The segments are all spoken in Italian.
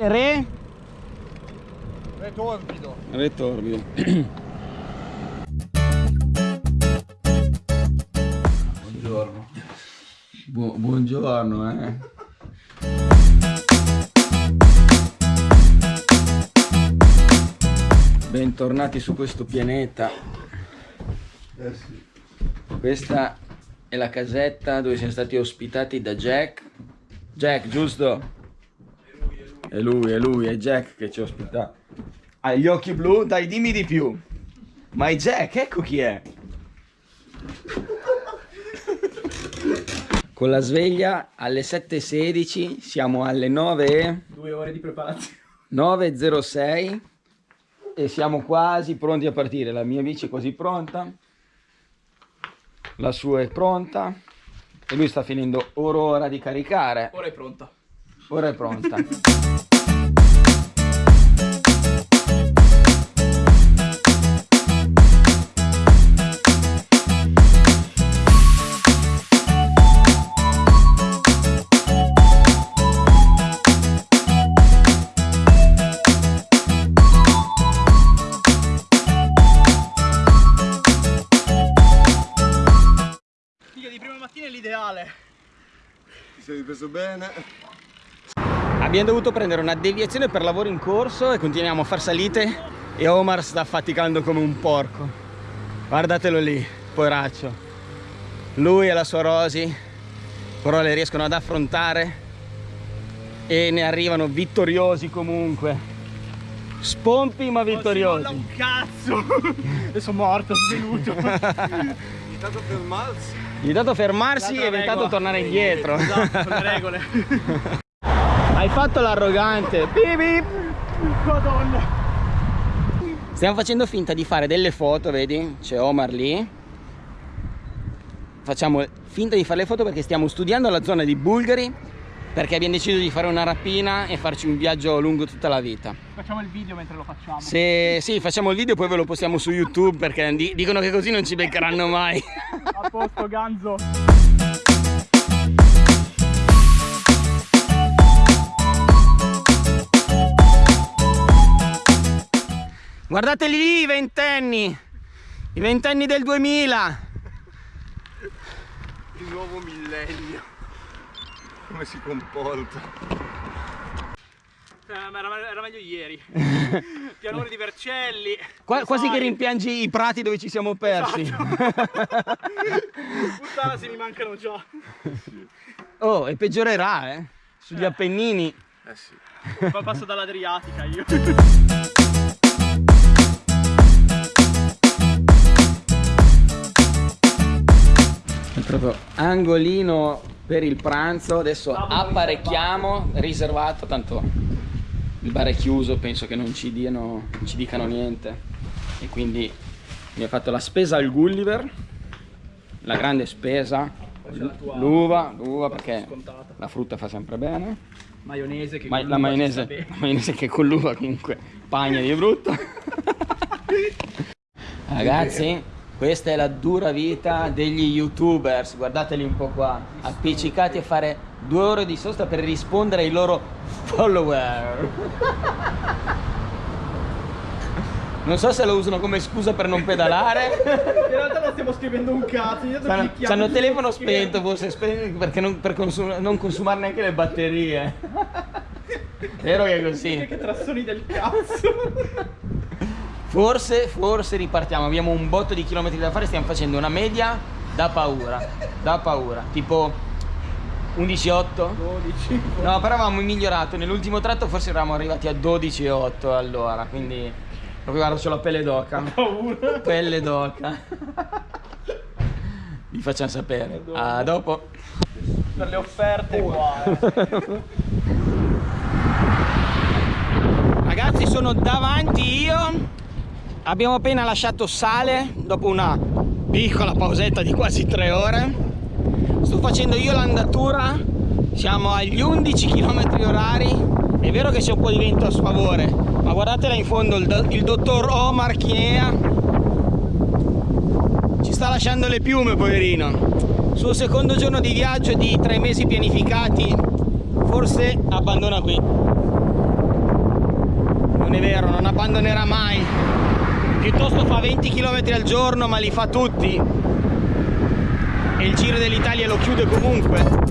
Re? Re torbido. Re torbido. buongiorno. Bu buongiorno, eh. Bentornati su questo pianeta. Eh sì. Questa è la casetta dove siamo stati ospitati da Jack. Jack, giusto? È lui, è lui, è Jack che ci ospita. Ha gli occhi blu? Dai, dimmi di più. Ma è Jack, ecco chi è. Con la sveglia alle 7.16, siamo alle 9. Due ore di preparazione. 9.06 e siamo quasi pronti a partire. La mia bici è quasi pronta, la sua è pronta e lui sta finendo ora ora di caricare. Ora è pronta. Ora è pronta. Ripreso bene? Abbiamo dovuto prendere una deviazione per lavoro in corso e continuiamo a far salite e Omar sta faticando come un porco. Guardatelo lì, poveraccio. Lui e la sua Rosy però le riescono ad affrontare e ne arrivano vittoriosi comunque. Spompi ma vittoriosi. Non si un cazzo. Adesso morto, svenuto. Intanto fermarsi. Gli è dato fermarsi e è evitato tornare indietro. Esatto, le regole. Hai fatto l'arrogante. Bip bip. Madonna. Stiamo facendo finta di fare delle foto, vedi? C'è Omar lì. Facciamo finta di fare le foto perché stiamo studiando la zona di Bulgari perché abbiamo deciso di fare una rapina e farci un viaggio lungo tutta la vita. Facciamo il video mentre lo facciamo. Se sì, facciamo il video e poi ve lo postiamo su YouTube perché di- dicono che così non ci beccheranno mai. A posto, Ganzo. Guardateli lì i ventenni! I ventenni del 2000! Il nuovo millennio. Come si comporta? Eh, ma era, era meglio ieri. Pianore di Vercelli. Qua- quasi che Sai. rimpiangi i prati dove ci siamo persi. Puttana se mi mancano già. oh, e peggiorerà, eh? Sugli Appennini. Eh sì. Poi passo dall'Adriatica io. È proprio angolino per il pranzo. Adesso apparecchiamo, riservato, tanto il bar è chiuso, penso che non ci, diano, non ci dicano niente. E quindi mi ha fatto la spesa al Gulliver, la grande spesa, l'uva, l'uva perché Scontata. la frutta fa sempre bene. Maionese che Ma- la, maionese, la maionese che con l'uva comunque pagna di brutto. Ragazzi, questa è la dura vita degli youtubers, guardateli un po' qua, appiccicati a fare due ore di sosta per rispondere ai loro follower. Non so se lo usano come scusa per non pedalare. In realtà non stiamo scrivendo un cazzo. Clicchiamo c'hanno il telefono spento, forse perché non, per consum- non consumare neanche le batterie. Vero che è così? Che trassoni del cazzo. Forse, forse ripartiamo, abbiamo un botto di chilometri da fare, stiamo facendo una media da paura, da paura, tipo 11,8. 12. No, però avevamo migliorato, nell'ultimo tratto forse eravamo arrivati a 12,8 allora, quindi proprio guarda, c'ho la pelle d'oca, Paura. pelle d'oca. Vi facciamo sapere. A dopo. Per le offerte qua. eh. Ragazzi sono davanti io Abbiamo appena lasciato Sale Dopo una piccola pausetta di quasi tre ore. Sto facendo io l'andatura Siamo agli 11 km orari. È vero che c'è un po' di vento a sfavore Ma guardate là in fondo il, do- il dottor Omar Chinea Ci sta lasciando le piume poverino. Sul secondo giorno di viaggio di tre mesi pianificati Forse abbandona qui. Quando ne era mai piuttosto fa 20 km al giorno ma li fa tutti. E il Giro dell'Italia lo chiude comunque.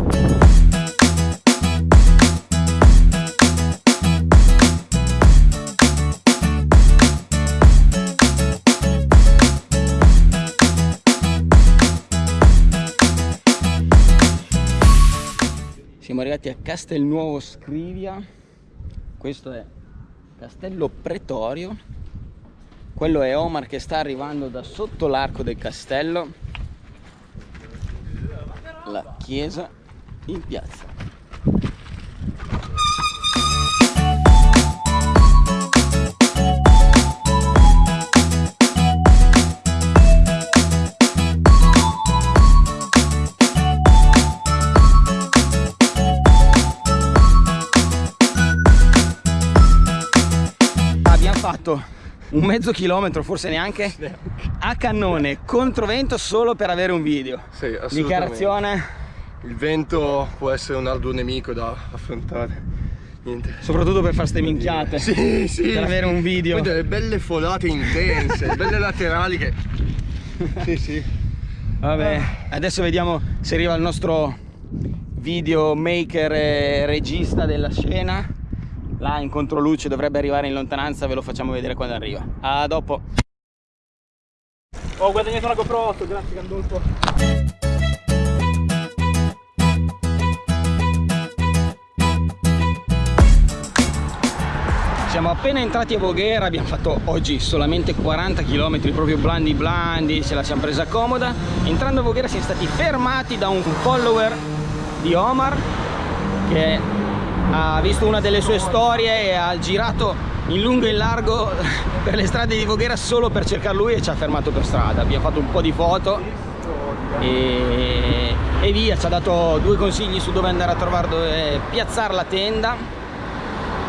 Siamo arrivati a Castelnuovo Scrivia questo è Castello Pretorio quello è Omar che sta arrivando da sotto l'arco del castello. La chiesa in piazza. Fatto un mezzo chilometro, forse neanche, a cannone, controvento solo per avere un video. Sì, Dichiarazione. Il vento può essere un arduo nemico da affrontare. Niente. Soprattutto per fare ste minchiate. Sì, sì. Per avere un video. Poi delle belle folate intense, belle laterali che... Sì, sì. Vabbè, adesso vediamo se arriva il nostro videomaker e regista della scena là in controluce dovrebbe arrivare in lontananza ve lo facciamo vedere quando arriva. A dopo. Ho guadagnato una GoPro 8 grazie Gandolfo. Siamo appena entrati a Voghera abbiamo fatto oggi solamente 40 km proprio blandi blandi ce la siamo presa comoda. Entrando a Voghera siamo stati fermati da un follower di Omar che ha visto una delle sue storie e ha girato in lungo e in largo per le strade di Voghera solo per cercare lui e ci ha fermato per strada. Abbiamo fatto un po' di foto e, e via ci ha dato due consigli su dove andare a trovare dove piazzare la tenda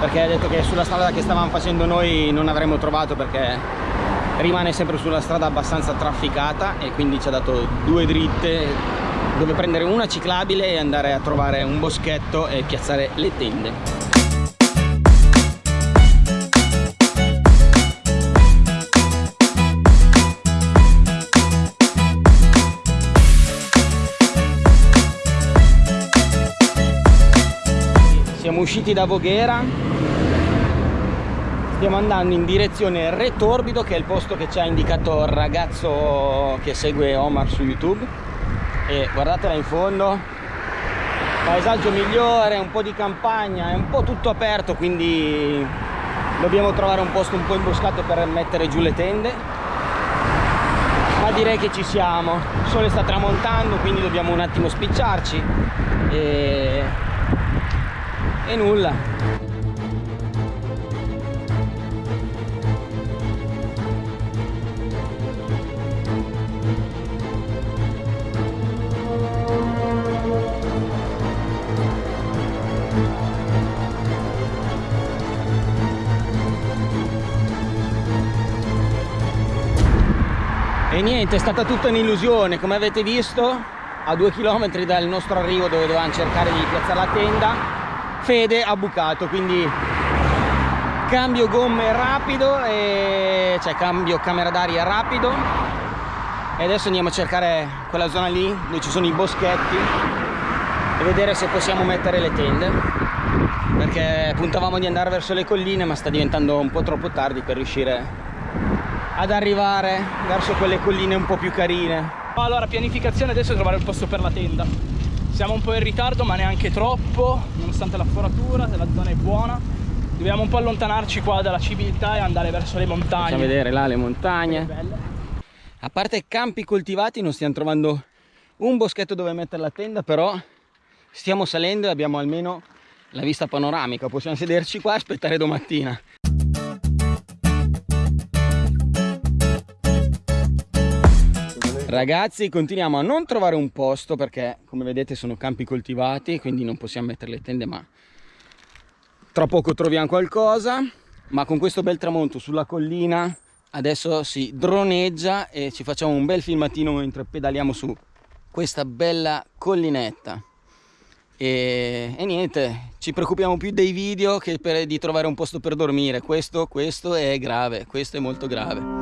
perché ha detto che sulla strada che stavamo facendo noi non avremmo trovato perché rimane sempre sulla strada abbastanza trafficata e quindi ci ha dato due dritte dove prendere una ciclabile e andare a trovare un boschetto e piazzare le tende. Siamo usciti da Voghera. Stiamo andando in direzione Re Torbido che è il posto che ci ha indicato il ragazzo che segue Omar su YouTube e guardatela in fondo. Paesaggio migliore un po' di campagna è un po' tutto aperto quindi dobbiamo trovare un posto un po' imboscato per mettere giù le tende. Ma direi che ci siamo. Il sole sta tramontando quindi dobbiamo un attimo spicciarci. E, e nulla niente è stata tutta un'illusione. Come avete visto a due chilometri dal nostro arrivo dove dovevamo cercare di piazzare la tenda Fede ha bucato quindi cambio gomme rapido e cioè cambio camera d'aria rapido. E adesso andiamo a cercare quella zona lì dove ci sono i boschetti e vedere se possiamo mettere le tende. Perché puntavamo di andare verso le colline ma sta diventando un po' troppo tardi per riuscire ad arrivare verso quelle colline un po' più carine. Allora pianificazione adesso è trovare il posto per la tenda. Siamo un po' in ritardo ma neanche troppo nonostante la foratura la zona è buona. Dobbiamo un po' allontanarci qua dalla civiltà e andare verso le montagne. Facciamo vedere là le montagne. A parte campi coltivati non stiamo trovando un boschetto dove mettere la tenda però stiamo salendo e abbiamo almeno la vista panoramica. Possiamo sederci qua e aspettare domattina Ragazzi continuiamo a non trovare un posto perché come vedete sono campi coltivati quindi non possiamo mettere le tende ma tra poco troviamo qualcosa ma con questo bel tramonto sulla collina adesso si droneggia e ci facciamo un bel filmatino mentre pedaliamo su questa bella collinetta e, e, niente, ci preoccupiamo più dei video che per, di trovare un posto per dormire. Questo, questo è grave, questo è molto grave.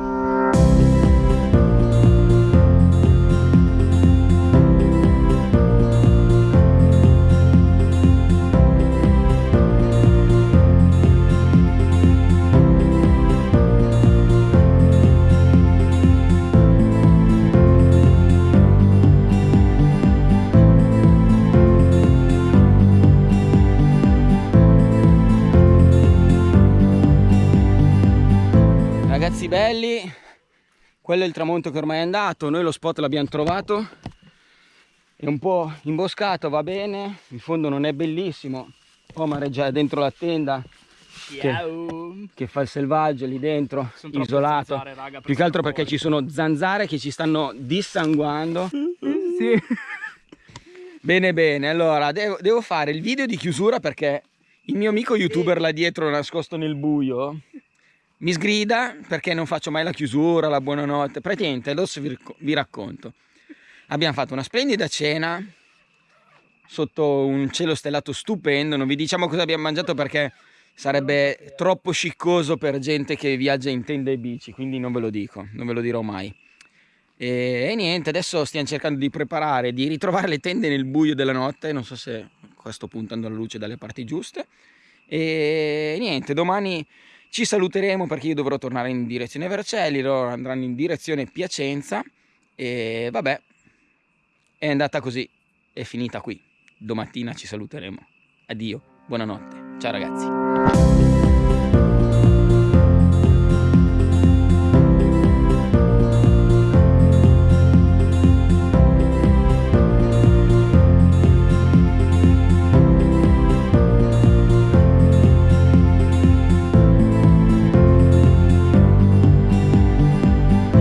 Quello è il tramonto che ormai è andato noi lo spot l'abbiamo trovato. È un po' imboscato va bene il fondo non è bellissimo. Omar è già dentro la tenda che, che, fa il selvaggio lì dentro isolato. zanzare, raga, più che altro perché ci sono zanzare che ci stanno dissanguando. Sì. bene bene allora devo, devo fare il video di chiusura perché il mio amico youtuber là dietro nascosto nel buio mi sgrida perché non faccio mai la chiusura, la buonanotte, praticamente adesso vi, vi racconto. Abbiamo fatto una splendida cena sotto un cielo stellato stupendo, non vi diciamo cosa abbiamo mangiato perché sarebbe troppo sciccoso per gente che viaggia in tende e bici, quindi non ve lo dico, non ve lo dirò mai. E, e niente, adesso stiamo cercando di preparare, di ritrovare le tende nel buio della notte, non so se qua sto puntando la luce dalle parti giuste. E niente, domani ci saluteremo perché io dovrò tornare in direzione Vercelli, loro andranno in direzione Piacenza e vabbè, è andata così, è finita qui. Domattina ci saluteremo. Addio, buonanotte, ciao ragazzi.